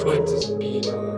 twice the speed.